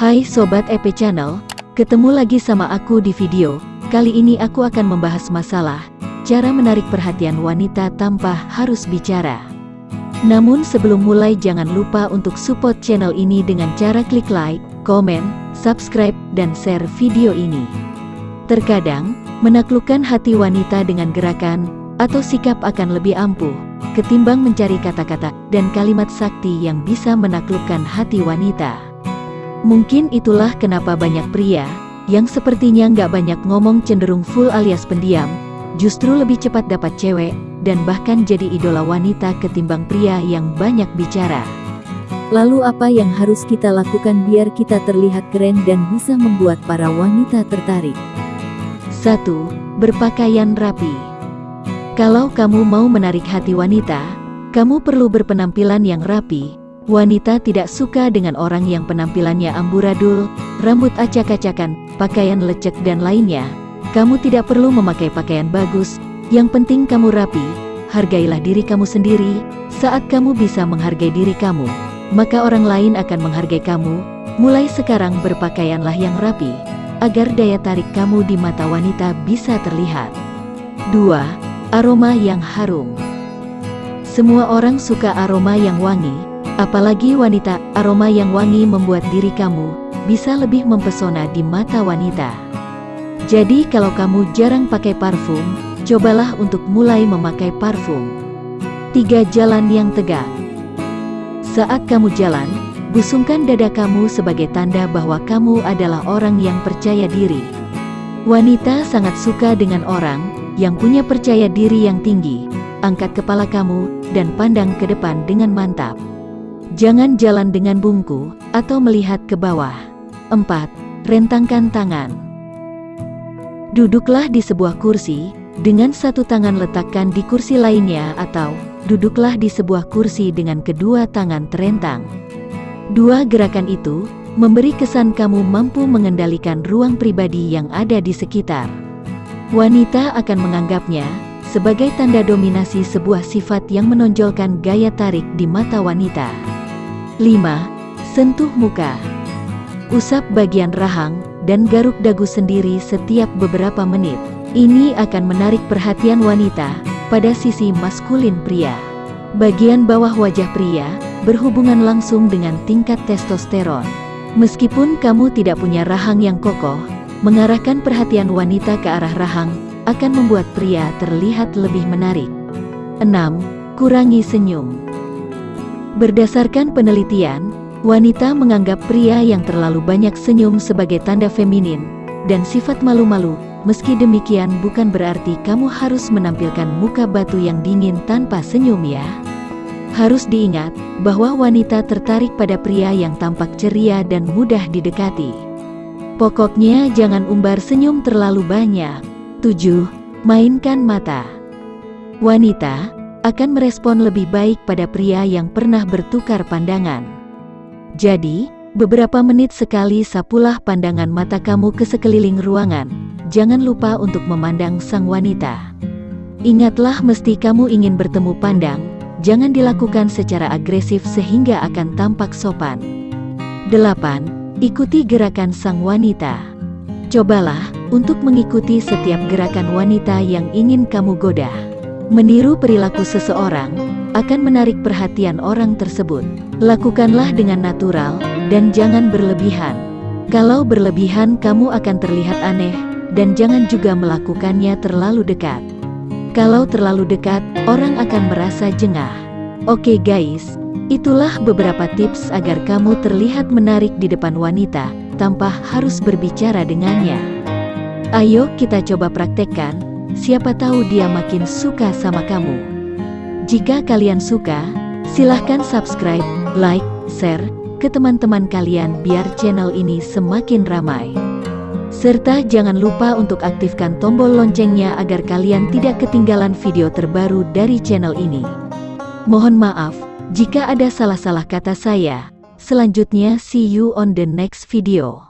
Hai Sobat EP Channel, ketemu lagi sama aku di video. Kali ini aku akan membahas masalah cara menarik perhatian wanita tanpa harus bicara. Namun sebelum mulai jangan lupa untuk support channel ini dengan cara klik like, komen, subscribe, dan share video ini. Terkadang, menaklukkan hati wanita dengan gerakan atau sikap akan lebih ampuh ketimbang mencari kata-kata dan kalimat sakti yang bisa menaklukkan hati wanita. Mungkin itulah kenapa banyak pria, yang sepertinya nggak banyak ngomong cenderung full alias pendiam, justru lebih cepat dapat cewek, dan bahkan jadi idola wanita ketimbang pria yang banyak bicara. Lalu apa yang harus kita lakukan biar kita terlihat keren dan bisa membuat para wanita tertarik? 1. Berpakaian rapi Kalau kamu mau menarik hati wanita, kamu perlu berpenampilan yang rapi, Wanita tidak suka dengan orang yang penampilannya amburadul, rambut acak-acakan, pakaian lecek dan lainnya. Kamu tidak perlu memakai pakaian bagus, yang penting kamu rapi, hargailah diri kamu sendiri, saat kamu bisa menghargai diri kamu, maka orang lain akan menghargai kamu, mulai sekarang berpakaianlah yang rapi, agar daya tarik kamu di mata wanita bisa terlihat. 2. Aroma yang harum Semua orang suka aroma yang wangi, Apalagi wanita, aroma yang wangi membuat diri kamu bisa lebih mempesona di mata wanita. Jadi kalau kamu jarang pakai parfum, cobalah untuk mulai memakai parfum. Tiga Jalan yang tegak Saat kamu jalan, busungkan dada kamu sebagai tanda bahwa kamu adalah orang yang percaya diri. Wanita sangat suka dengan orang yang punya percaya diri yang tinggi. Angkat kepala kamu dan pandang ke depan dengan mantap. Jangan jalan dengan bungku, atau melihat ke bawah. 4. Rentangkan tangan. Duduklah di sebuah kursi, dengan satu tangan letakkan di kursi lainnya atau, duduklah di sebuah kursi dengan kedua tangan terentang. Dua gerakan itu, memberi kesan kamu mampu mengendalikan ruang pribadi yang ada di sekitar. Wanita akan menganggapnya, sebagai tanda dominasi sebuah sifat yang menonjolkan gaya tarik di mata wanita. 5. Sentuh muka. Usap bagian rahang dan garuk dagu sendiri setiap beberapa menit. Ini akan menarik perhatian wanita pada sisi maskulin pria. Bagian bawah wajah pria berhubungan langsung dengan tingkat testosteron. Meskipun kamu tidak punya rahang yang kokoh, mengarahkan perhatian wanita ke arah rahang akan membuat pria terlihat lebih menarik. 6. Kurangi senyum. Berdasarkan penelitian, wanita menganggap pria yang terlalu banyak senyum sebagai tanda feminin, dan sifat malu-malu, meski demikian bukan berarti kamu harus menampilkan muka batu yang dingin tanpa senyum ya. Harus diingat, bahwa wanita tertarik pada pria yang tampak ceria dan mudah didekati. Pokoknya jangan umbar senyum terlalu banyak. 7. Mainkan mata Wanita, akan merespon lebih baik pada pria yang pernah bertukar pandangan. Jadi, beberapa menit sekali sapulah pandangan mata kamu ke sekeliling ruangan. Jangan lupa untuk memandang sang wanita. Ingatlah mesti kamu ingin bertemu pandang, jangan dilakukan secara agresif sehingga akan tampak sopan. 8. Ikuti gerakan sang wanita. Cobalah untuk mengikuti setiap gerakan wanita yang ingin kamu goda. Meniru perilaku seseorang akan menarik perhatian orang tersebut. Lakukanlah dengan natural dan jangan berlebihan. Kalau berlebihan kamu akan terlihat aneh dan jangan juga melakukannya terlalu dekat. Kalau terlalu dekat, orang akan merasa jengah. Oke guys, itulah beberapa tips agar kamu terlihat menarik di depan wanita tanpa harus berbicara dengannya. Ayo kita coba praktekkan siapa tahu dia makin suka sama kamu. Jika kalian suka, silahkan subscribe, like, share, ke teman-teman kalian biar channel ini semakin ramai. Serta jangan lupa untuk aktifkan tombol loncengnya agar kalian tidak ketinggalan video terbaru dari channel ini. Mohon maaf, jika ada salah-salah kata saya. Selanjutnya see you on the next video.